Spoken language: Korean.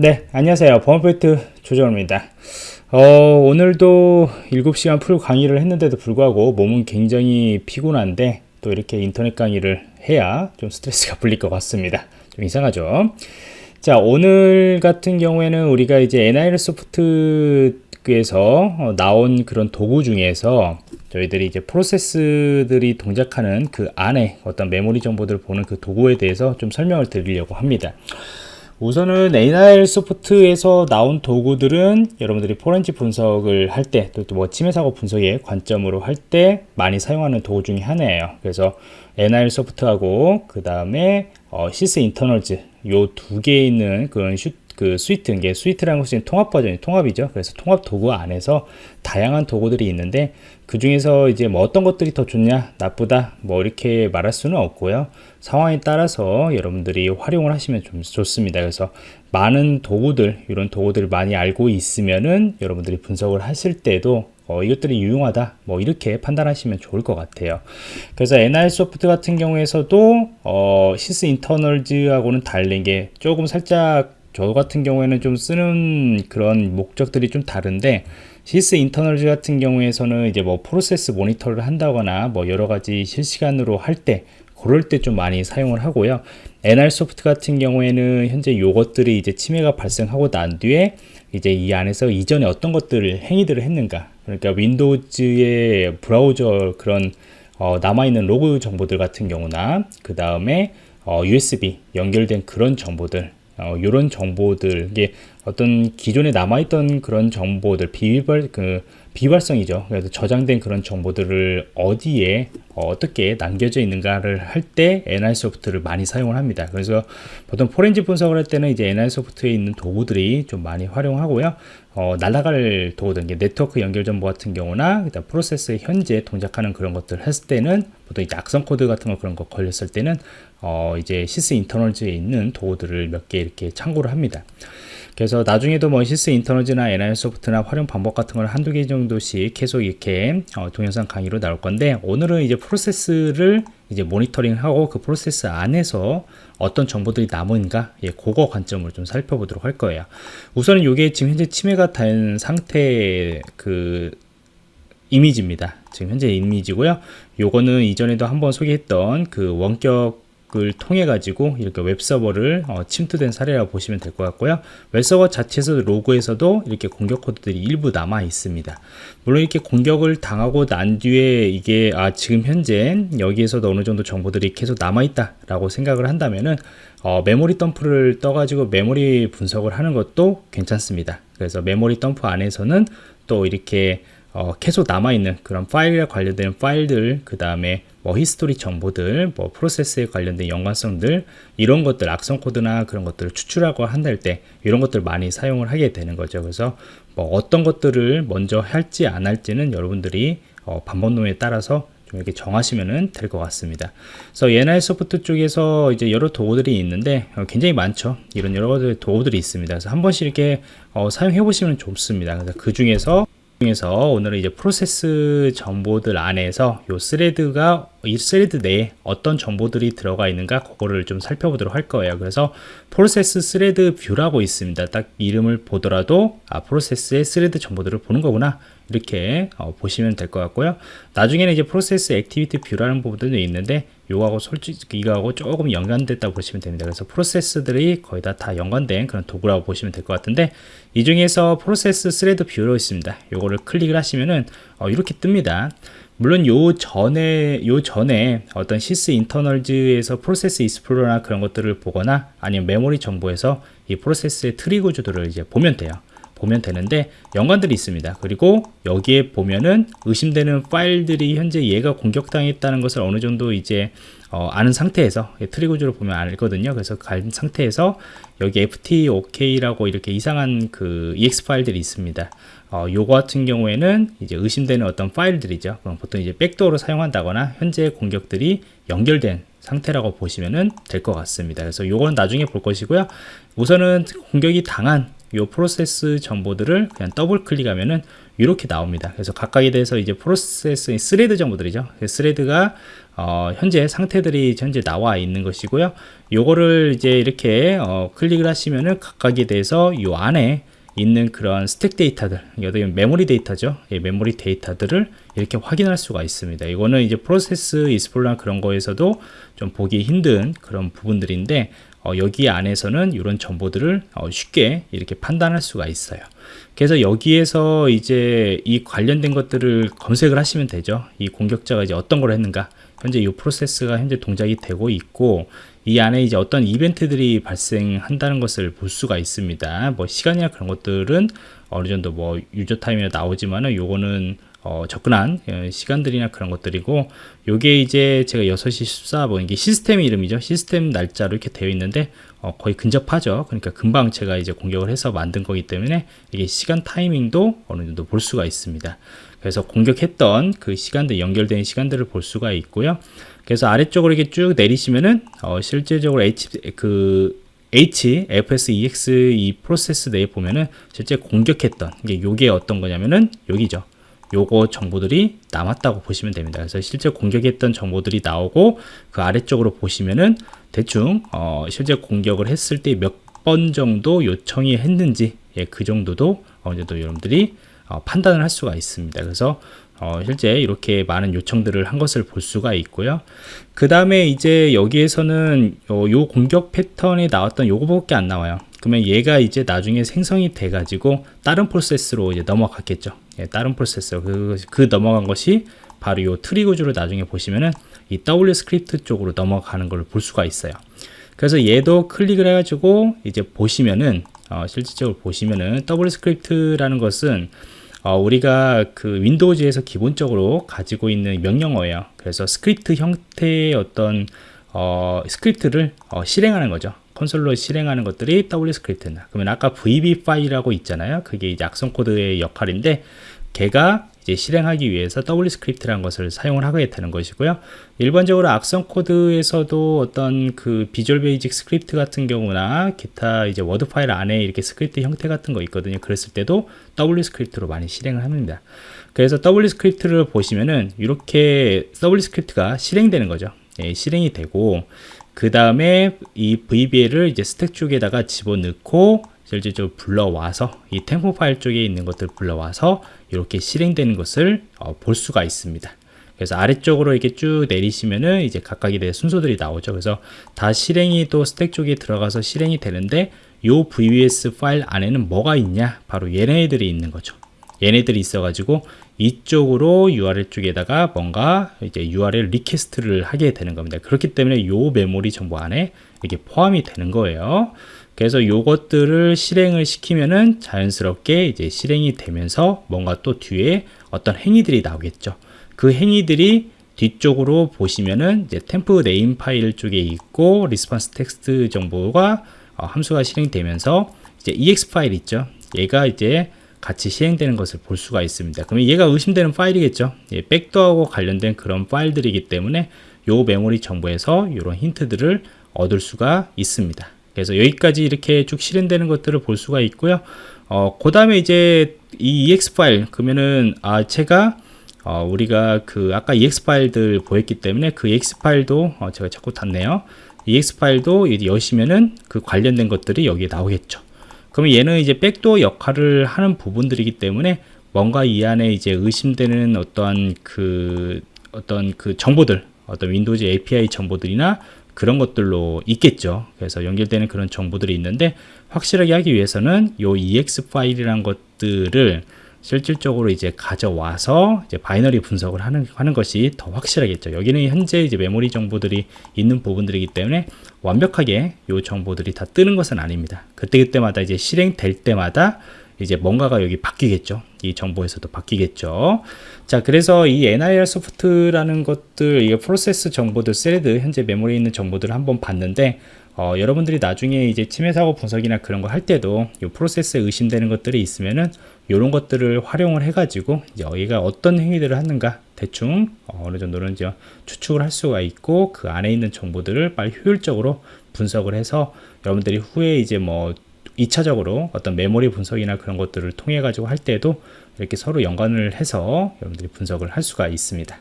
네 안녕하세요. 보안포인트 조정입니다. 어, 오늘도 7시간 풀 강의를 했는데도 불구하고 몸은 굉장히 피곤한데 또 이렇게 인터넷 강의를 해야 좀 스트레스가 풀릴 것 같습니다. 좀 이상하죠? 자 오늘 같은 경우에는 우리가 이제 NIL 소프트에서 어, 나온 그런 도구 중에서 저희들이 이제 프로세스들이 동작하는 그 안에 어떤 메모리 정보들을 보는 그 도구에 대해서 좀 설명을 드리려고 합니다 우선은 NirSoft에서 나온 도구들은 여러분들이 포렌지 분석을 할 때 또 뭐 침해 사고 분석의 관점으로 할 때 많이 사용하는 도구 중에 하나예요. 그래서 NirSoft하고 그 다음에 어, Sysinternals 요 두 개 있는 그런 슈, 그 suite 이게 suite라는 것은 통합 버전이 통합이죠. 그래서 통합 도구 안에서 다양한 도구들이 있는데 그 중에서 이제 뭐 어떤 것들이 더 좋냐 나쁘다 뭐 이렇게 말할 수는 없고요. 상황에 따라서 여러분들이 활용을 하시면 좀 좋습니다. 그래서 많은 도구들 이런 도구들을 많이 알고 있으면은 여러분들이 분석을 하실 때도 어, 이것들이 유용하다 뭐 이렇게 판단하시면 좋을 것 같아요. 그래서 NirSoft 같은 경우에서도 어, Sysinternals하고는 다른 게 조금 살짝 저 같은 경우에는 좀 쓰는 그런 목적들이 좀 다른데 Sysinternals 같은 경우에서는 이제 뭐 프로세스 모니터를 한다거나 뭐 여러 가지 실시간으로 할 때 그럴 때 좀 많이 사용을 하고요. NirSoft 같은 경우에는 현재 요것들이 이제 침해가 발생하고 난 뒤에 이제 이 안에서 이전에 어떤 것들을 행위들을 했는가. 그러니까 Windows의 브라우저 그런 어, 남아있는 로그 정보들 같은 경우나 그 다음에 어, USB 연결된 그런 정보들 어, 이런 정보들 이게 어떤 기존에 남아있던 그런 정보들 비휘발 그 비휘발성이죠. 그래서 저장된 그런 정보들을 어디에 어, 떻게 남겨져 있는가를 할 때 NirSoft를 많이 사용을 합니다. 그래서 보통 포렌지 분석을 할 때는 이제 NirSoft에 있는 도구들이 좀 많이 활용하고요 어, 날아갈 도구들 네트워크 연결 정보 같은 경우나 일단 프로세스에 현재 동작하는 그런 것들 했을 때는 보통 이제 악성 코드 같은 거 그런 거 걸렸을 때는 어, 이제 Sysinternals에 있는 도구들을 몇 개 이렇게 참고를 합니다. 그래서 나중에도 뭐 Sysinternals나 NirSoft나 활용 방법 같은 걸 한두 개 정도씩 계속 이렇게 어, 동영상 강의로 나올 건데 오늘은 이제 프로세스를 이제 모니터링하고 그 프로세스 안에서 어떤 정보들이 남은가 예, 그거 관점으로 좀 살펴보도록 할 거예요. 우선은 이게 지금 현재 침해가 된 상태 그 이미지입니다. 지금 현재 이미지고요. 요거는 이전에도 한번 소개했던 그 원격 을 통해 가지고 이렇게 웹서버를 어, 침투된 사례라고 보시면 될 것 같고요. 웹서버 자체에서 로그에서도 이렇게 공격 코드들이 일부 남아 있습니다. 물론 이렇게 공격을 당하고 난 뒤에 이게 아 지금 현재 여기에서도 어느 정도 정보들이 계속 남아 있다 라고 생각을 한다면은 어, 메모리 덤프를 떠 가지고 메모리 분석을 하는 것도 괜찮습니다. 그래서 메모리 덤프 안에서는 또 이렇게 어, 계속 남아있는 그런 파일에 관련된 파일들 그 다음에 뭐 history 정보들 뭐 프로세스에 관련된 연관성들 이런 것들 악성 코드나 그런 것들을 추출하고 할 때 이런 것들 많이 사용을 하게 되는 거죠 그래서 뭐 어떤 것들을 먼저 할지 안 할지는 여러분들이 어, 방법론에 따라서 좀 이렇게 정하시면 될 것 같습니다. 그래서 NirSoft 쪽에서 이제 여러 도구들이 있는데 어, 굉장히 많죠. 이런 여러 가지 도구들이 있습니다. 그래서 한 번씩 이렇게 어, 사용해 보시면 좋습니다. 그래서 그 중에서 중에서 오늘은 이제 프로세스 정보들 안에서 요 thread가 이 thread 내에 어떤 정보들이 들어가 있는가 그거를 좀 살펴보도록 할 거예요. 그래서 Process Thread View라고 있습니다. 딱 이름을 보더라도 아 프로세스의 thread 정보들을 보는 거구나. 이렇게 어, 보시면 될 것 같고요. 나중에는 이제 Process Activity View라는 부분도 있는데 요거하고 솔직히 이거하고 조금 연관됐다고 보시면 됩니다. 그래서 프로세스들이 거의 다, 다 연관된 그런 도구라고 보시면 될 것 같은데 이 중에서 Process Thread View로 있습니다. 요거를 클릭을 하시면은 어, 이렇게 뜹니다. 물론 요 전에 요 전에 어떤 Sysinternals에서 Process Explorer나 그런 것들을 보거나 아니면 메모리 정보에서 이 프로세스의 트리 구조들을 이제 보면 돼요 보면 되는데 연관들이 있습니다. 그리고 여기에 보면은 의심되는 파일들이 현재 얘가 공격당했다는 것을 어느 정도 이제 어, 아는 상태에서 트리 구조를 보면 알거든요. 그래서 간 상태에서 여기 ftok라고 이렇게 이상한 그 exe 파일들이 있습니다. 어, 요거 같은 경우에는 이제 의심되는 어떤 파일들이죠. 그럼 보통 이제 backdoor로 사용한다거나 현재 공격들이 연결된 상태라고 보시면 될 것 같습니다. 그래서 요건 나중에 볼 것이고요. 우선은 공격이 당한 요 프로세스 정보들을 그냥 더블 클릭하면은 이렇게 나옵니다. 그래서 각각에 대해서 이제 프로세스 thread 정보들이죠. thread가 어, 현재 상태들이 현재 나와 있는 것이고요. 요거를 이제 이렇게 어, 클릭을 하시면은 각각에 대해서 요 안에 있는 그런 스택 데이터들, 여기 메모리 데이터죠. 예, 메모리 데이터들을 이렇게 확인할 수가 있습니다. 이거는 이제 프로세스 이스폴라 그런 거에서도 좀 보기 힘든 그런 부분들인데 어, 여기 안에서는 이런 정보들을 어, 쉽게 이렇게 판단할 수가 있어요. 그래서 여기에서 이제 이 관련된 것들을 검색을 하시면 되죠. 이 공격자가 이제 어떤 걸 했는가. 현재 이 프로세스가 현재 동작이 되고 있고 이 안에 이제 어떤 이벤트들이 발생한다는 것을 볼 수가 있습니다. 뭐 시간이나 그런 것들은 어느 정도 뭐 유저 타임이 나오지만은 요거는 어, 접근한 어, 시간들이나 그런 것들이고 요게 이제 제가 6시 14분 이게 시스템 이름이죠. 시스템 날짜로 이렇게 되어 있는데 어, 거의 근접하죠. 그러니까 금방 제가 이제 공격을 해서 만든 거기 때문에 이게 시간 타이밍도 어느 정도 볼 수가 있습니다. 그래서 공격했던 그 시간들 연결된 시간들을 볼 수가 있고요. 그래서 아래쪽으로 이렇게 쭉 내리시면은 어, 실제적으로 H 그 H, FS, EX 이 프로세스 내에 보면은 실제 공격했던 이게 요게 어떤 거냐면은 여기죠. 요거 정보들이 남았다고 보시면 됩니다. 그래서 실제 공격했던 정보들이 나오고 그 아래쪽으로 보시면은 대충 어, 실제 공격을 했을 때 몇 번 정도 요청이 했는지 예, 그 정도도 어느 정도 여러분들이 어, 판단을 할 수가 있습니다. 그래서 어, 실제 이렇게 많은 요청들을 한 것을 볼 수가 있고요. 그 다음에 이제 여기에서는 요, 요 공격 패턴이 나왔던 요거밖에 안 나와요. 그러면 얘가 이제 나중에 생성이 돼 가지고 다른 프로세스로 이제 넘어갔겠죠. 예, 다른 프로세스. 그, 그 넘어간 것이 바로 요 트리 구조를 나중에 보시면은 이 WScript 쪽으로 넘어가는 걸 볼 수가 있어요. 그래서 얘도 클릭을 해 가지고 이제 보시면은 어, 실질적으로 보시면은 WScript라는 것은 어, 우리가 그 Windows에서 기본적으로 가지고 있는 명령어예요. 그래서 스크립트 형태의 어떤 어, 스크립트를 어, 실행하는 거죠 콘솔로 실행하는 것들이 WScript나 그러면 아까 VB 파일이라고 있잖아요. 그게 이제 악성 코드의 역할인데 걔가 이제 실행하기 위해서 WScript라는 것을 사용을 하게 되는 것이고요. 일반적으로 악성 코드에서도 어떤 그 Visual Basic Script 같은 경우나 기타 이제 워드 파일 안에 이렇게 스크립트 형태 같은 거 있거든요. 그랬을 때도 WScript로 많이 실행을 합니다. 그래서 WScript를 보시면은 이렇게 WScript가 실행되는 거죠 예, 실행이 되고 그 다음에 이 VBL을 이제 스택 쪽에다가 집어넣고 실질적으로 불러와서 이 템포 파일 쪽에 있는 것들 불러와서 이렇게 실행되는 것을 어, 볼 수가 있습니다. 그래서 아래쪽으로 이렇게 쭉 내리시면은 이제 각각에 대해 순서들이 나오죠. 그래서 다 실행이 또 스택 쪽에 들어가서 실행이 되는데 요 VBS 파일 안에는 뭐가 있냐? 바로 얘네들이 있는 거죠. 얘네들이 있어가지고 이쪽으로 URL 쪽에다가 뭔가 이제 URL request를 하게 되는 겁니다. 그렇기 때문에 요 메모리 정보 안에 이게 포함이 되는 거예요. 그래서 요것들을 실행을 시키면은 자연스럽게 이제 실행이 되면서 뭔가 또 뒤에 어떤 행위들이 나오겠죠. 그 행위들이 뒤쪽으로 보시면은 이제 temp name 파일 쪽에 있고 response text 정보가 어, 함수가 실행되면서 이제 ex 파일 있죠. 얘가 이제 같이 실행되는 것을 볼 수가 있습니다. 그러면 얘가 의심되는 파일이겠죠. 예, 백도어하고 관련된 그런 파일들이기 때문에 요 메모리 정보에서 이런 힌트들을 얻을 수가 있습니다. 그래서 여기까지 이렇게 쭉 실행되는 것들을 볼 수가 있고요. 어, 그 다음에 이제 이 ex 파일 그러면은 아 제가 어, 우리가 그 아까 ex 파일들 보였기 때문에 그 ex 파일도 어, 제가 자꾸 닫네요. exe 파일도 여시면은 그 관련된 것들이 여기에 나오겠죠. 그러면 얘는 이제 backdoor 역할을 하는 부분들이기 때문에 뭔가 이 안에 이제 의심되는 어떤 그 어떤 그 정보들 어떤 Windows API 정보들이나 그런 것들로 있겠죠. 그래서 연결되는 그런 정보들이 있는데 확실하게 하기 위해서는 요 exe 파일이란 것들을 실질적으로 이제 가져와서 이제 binary 분석을 하는, 하는 것이 더 확실하겠죠. 여기는 현재 이제 메모리 정보들이 있는 부분들이기 때문에 완벽하게 이 정보들이 다 뜨는 것은 아닙니다. 그때그때마다 이제 실행될 때마다 이제 뭔가가 여기 바뀌겠죠. 이 정보에서도 바뀌겠죠. 자, 그래서 이 NIR 소프트라는 것들, 이 프로세스 정보들, 셀드, 현재 메모리에 있는 정보들을 한번 봤는데, 어, 여러분들이 나중에 이제 침해 사고 분석이나 그런 거 할 때도 이 프로세스에 의심되는 것들이 있으면은 이런 것들을 활용을 해가지고 이제 여기가 어떤 행위들을 하는가 대충 어느 정도는 이제 추측을 할 수가 있고 그 안에 있는 정보들을 빨리 효율적으로 분석을 해서 여러분들이 후에 이제 뭐 2차적으로 어떤 메모리 분석이나 그런 것들을 통해 가지고 할 때도 이렇게 서로 연관을 해서 여러분들이 분석을 할 수가 있습니다.